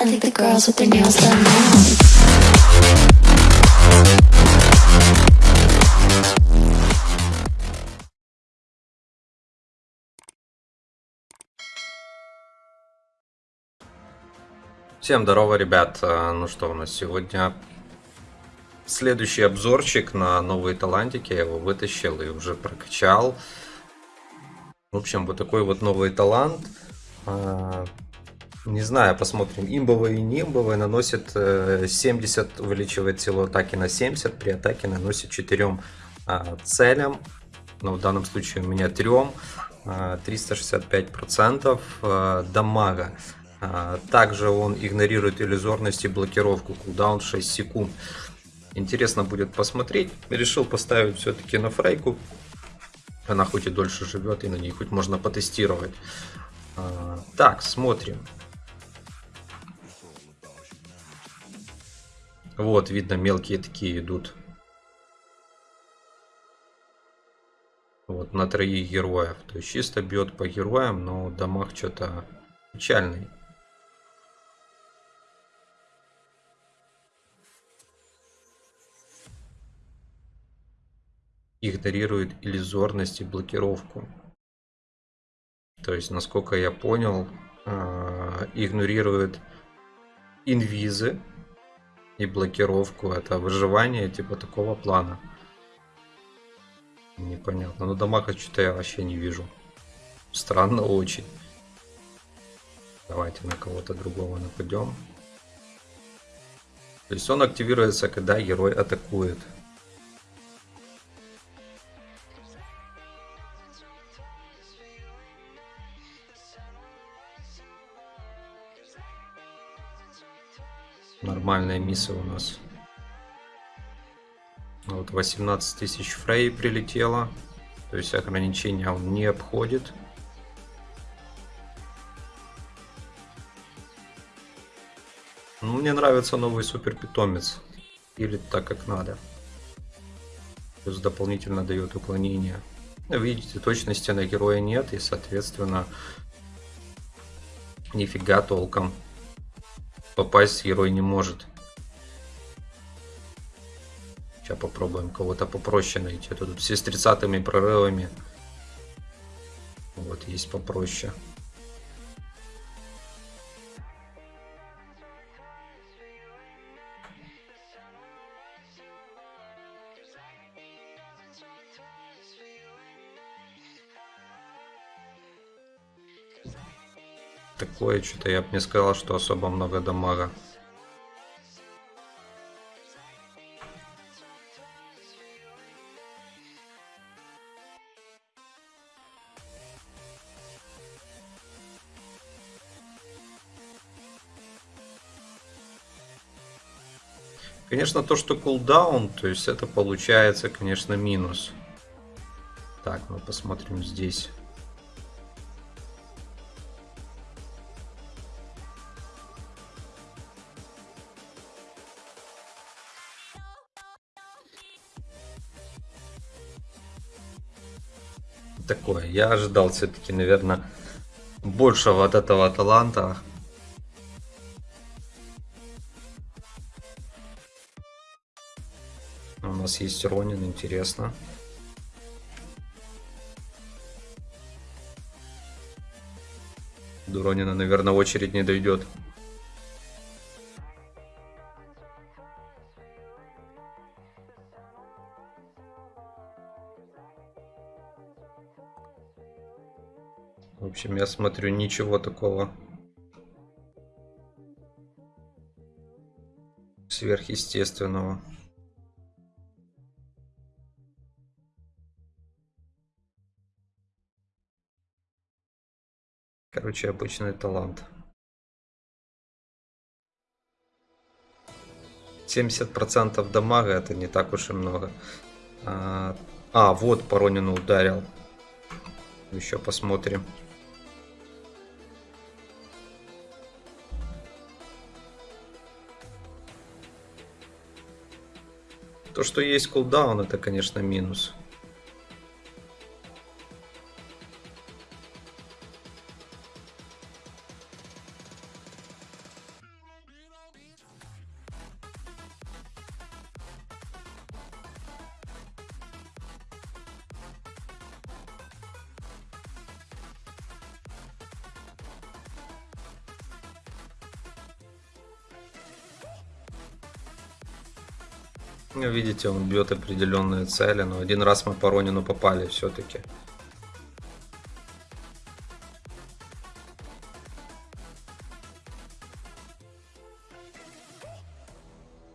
I think the girls with their nails done now. Всем здорово, ребят. А, Ну что у нас сегодня? Следующий обзорчик на новые талантики. Я его вытащил и уже прокачал. В общем, вот такой вот новый талант. А, Не знаю, посмотрим. Имбовый и не имбовый наносит э, 70, увеличивает силу атаки на 70. При атаке наносит 4 целям. Но в данном случае у меня 3. 365% э, дамага. А, Также он игнорирует иллюзорность и блокировку. Кулдаун 6 секунд. Интересно будет посмотреть. Решил поставить все-таки на фрейку. Она хоть и дольше живет, и на ней хоть можно потестировать. А, Так, смотрим. Вот, видно, мелкие такие идут. Вот, на троих героев. То есть чисто бьет по героям, но дамаг что-то печальный. игнорирует иллюзорность и блокировку. То есть, насколько я понял, а, игнорирует инвизы и блокировку. Это выживание типа такого плана. Непонятно. Но дамага что-то я вообще не вижу. Странно очень. Давайте на кого-то другого нападем. То есть он активируется, когда герой атакует. Нормальная миссия у нас. Вот 18 тысяч фрей прилетело. То есть ограничения он не обходит. Ну, мне нравится новый супер питомец. Или так как надо. Плюс дополнительно дает уклонение. Видите, точности на героя нет. И, соответственно, нифига толком попасть герой не может. Сейчас попробуем кого-то попроще найти. Тут все с 30 прорывами. Вот, есть попроще. Такое что-то я бы не сказал, что особо много дамага. Конечно, то, что кулдаун, то есть это получается, конечно, минус. Так, мы посмотрим здесь. Такое. Я ожидал все-таки, наверное, большего от этого таланта. У нас есть Ронин, интересно. До Ронина, наверное, очередь не дойдет. В общем, я смотрю, ничего такого сверхъестественного. Короче, обычный талант. 70% дамага это не так уж и много. А, а вот по Ронину ударил. Еще посмотрим. То, что есть кулдаун, это, конечно, минус. Видите, он бьет определенные цели, но один раз мы по Ронину попали все-таки.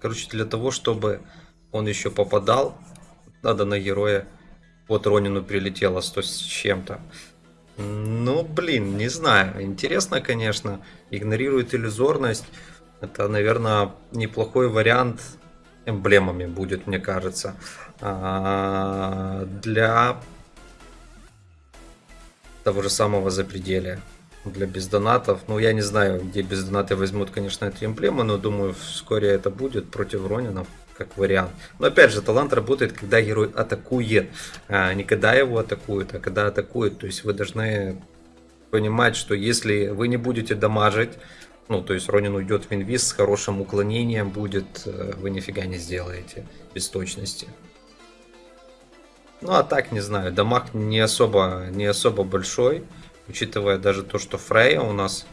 Короче, для того, чтобы он еще попадал, надо на героя. Вот Ронину прилетело 100 с чем-то. Ну, блин, не знаю. Интересно, конечно. Игнорирует иллюзорность. Это, наверное, неплохой вариант эмблемами будет, мне кажется. А, для того же самого запределия. Для бездонатов. Ну, я не знаю, где бездонаты возьмут, конечно, эти эмблемы, но думаю, вскоре это будет против Ронинов как вариант. Но опять же, талант работает, когда герой атакует, а не когда его атакуют, а когда атакует. То есть вы должны понимать, что если вы не будете дамажить, ну, то есть Ронин уйдет в инвиз с хорошим уклонением будет, э, вы нифига не сделаете без точности. Ну, а так, не знаю, дамаг не особо, не особо большой, учитывая даже то, что Фрея у нас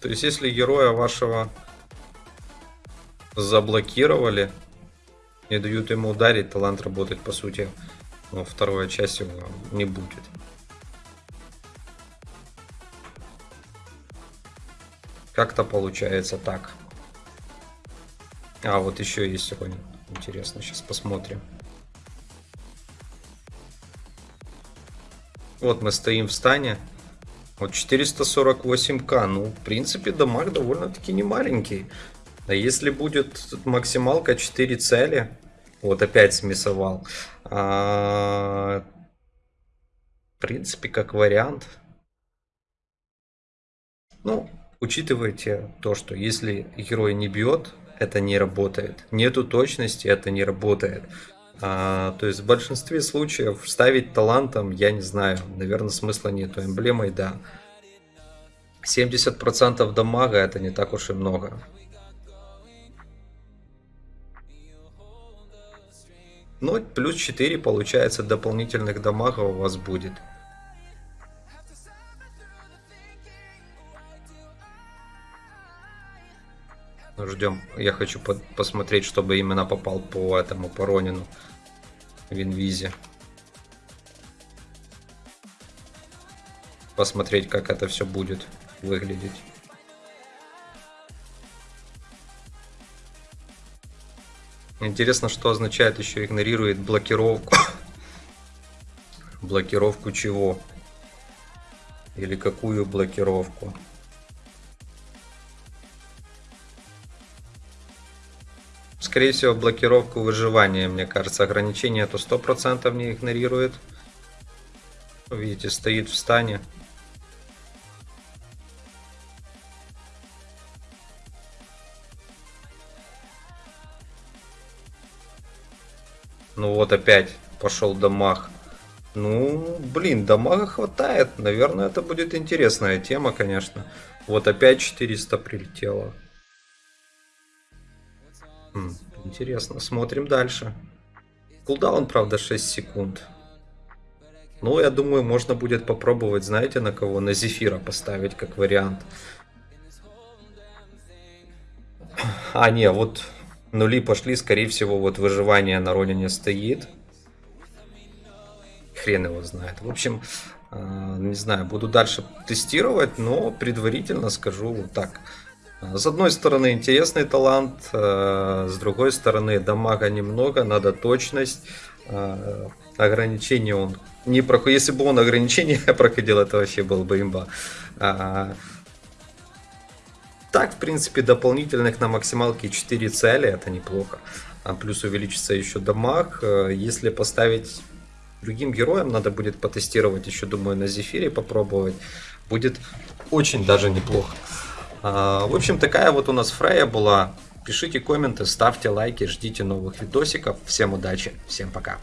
То есть, если героя вашего заблокировали, не дают ему ударить, талант работать, по сути, но вторая часть его не будет. Как-то получается так. А, вот еще есть сегодня. Интересно, сейчас посмотрим. Вот мы стоим в стане. Вот 448к. Ну, в принципе, дамаг довольно-таки не маленький. А если будет максималка 4 цели, вот опять смесовал. А, в принципе, как вариант. Ну, учитывайте то, что если герой не бьет, это не работает. Нету точности, это не работает. А, то есть в большинстве случаев ставить талантом, я не знаю, наверное, смысла нету. Эмблемой, да. 70% дамага это не так уж и много. Ну, плюс 4 получается дополнительных дамага у вас будет. Ждем. Я хочу посмотреть, чтобы именно попал по этому, по Ронину в. Посмотреть, как это все будет выглядеть. Интересно, что означает еще игнорирует блокировку. блокировку чего? Или какую блокировку? Скорее всего, блокировку выживания, мне кажется. Ограничение то 100% не игнорирует. Видите, стоит в стане. Ну вот опять пошел дамаг. Ну, блин, дамага хватает. Наверное, это будет интересная тема, конечно. Вот опять 400 прилетело. Интересно, смотрим дальше. Кулдаун, правда, 6 секунд. Ну, я думаю, можно будет попробовать, знаете, на кого? На Зефира поставить, как вариант. А, не, вот нули пошли, скорее всего, вот выживание на Ронине стоит. Хрен его знает. В общем, э, не знаю, буду дальше тестировать, но предварительно скажу вот так. С одной стороны интересный талант, э, с другой стороны дамага немного, надо точность, э, ограничения он не проходит. Если бы он ограничения проходил, это вообще был бы имба. А, так, в принципе, дополнительных на максималке 4 цели, это неплохо. А плюс увеличится еще дамаг. Э, если поставить другим героям, надо будет потестировать еще, думаю, на Зефире попробовать. Будет очень даже неплохо. А, в общем, такая вот у нас Фрея была. Пишите комменты, ставьте лайки, ждите новых видосиков. Всем удачи, всем пока.